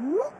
Hmm?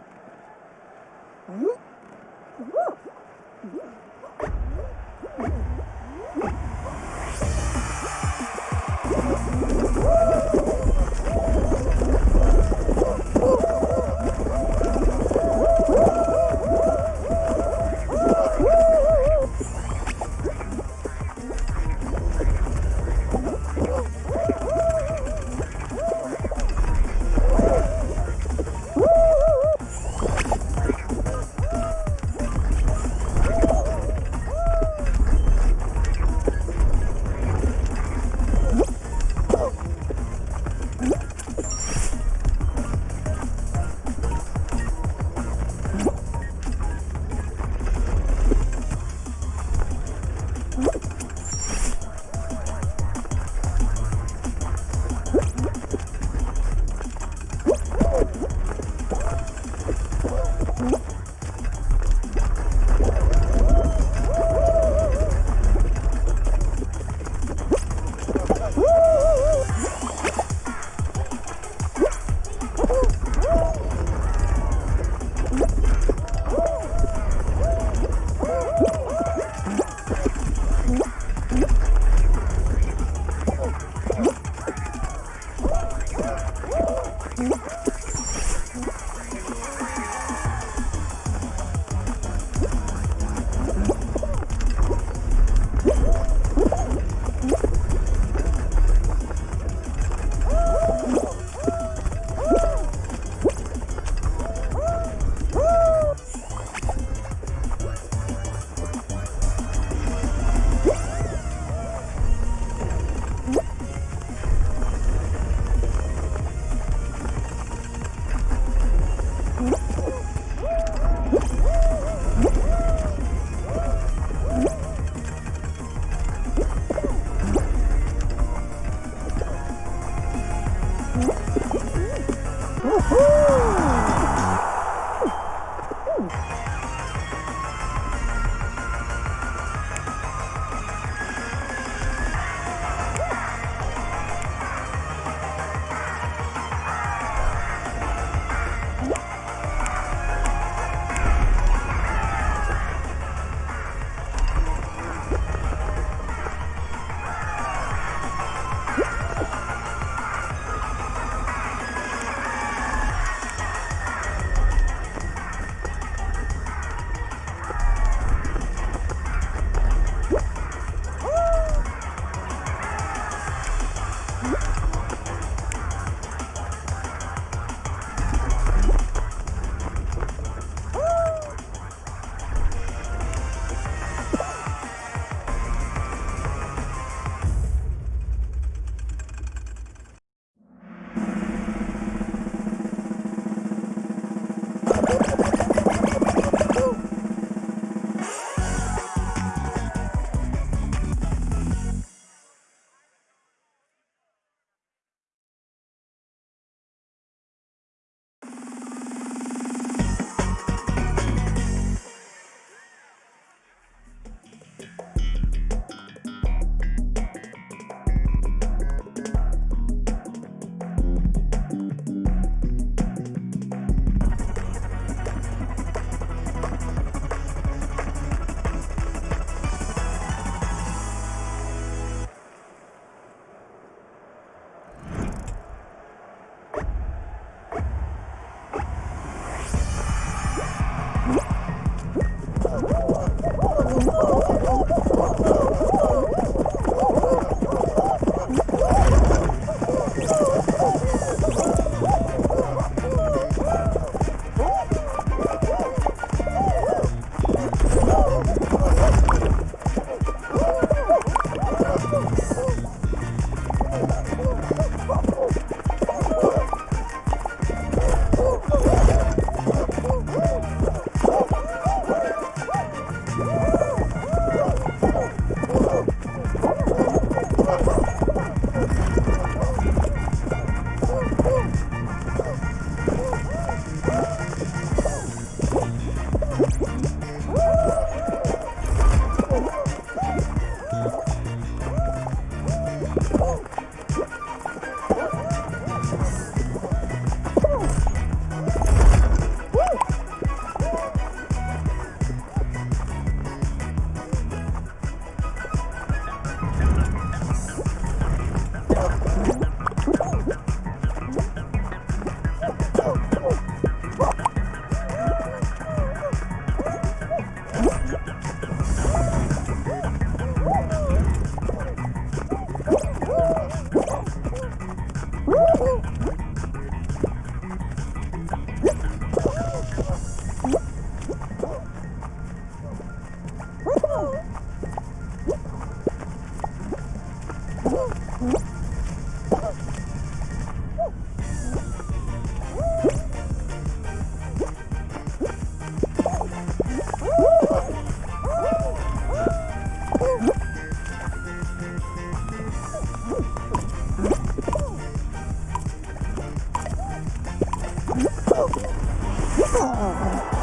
Oh,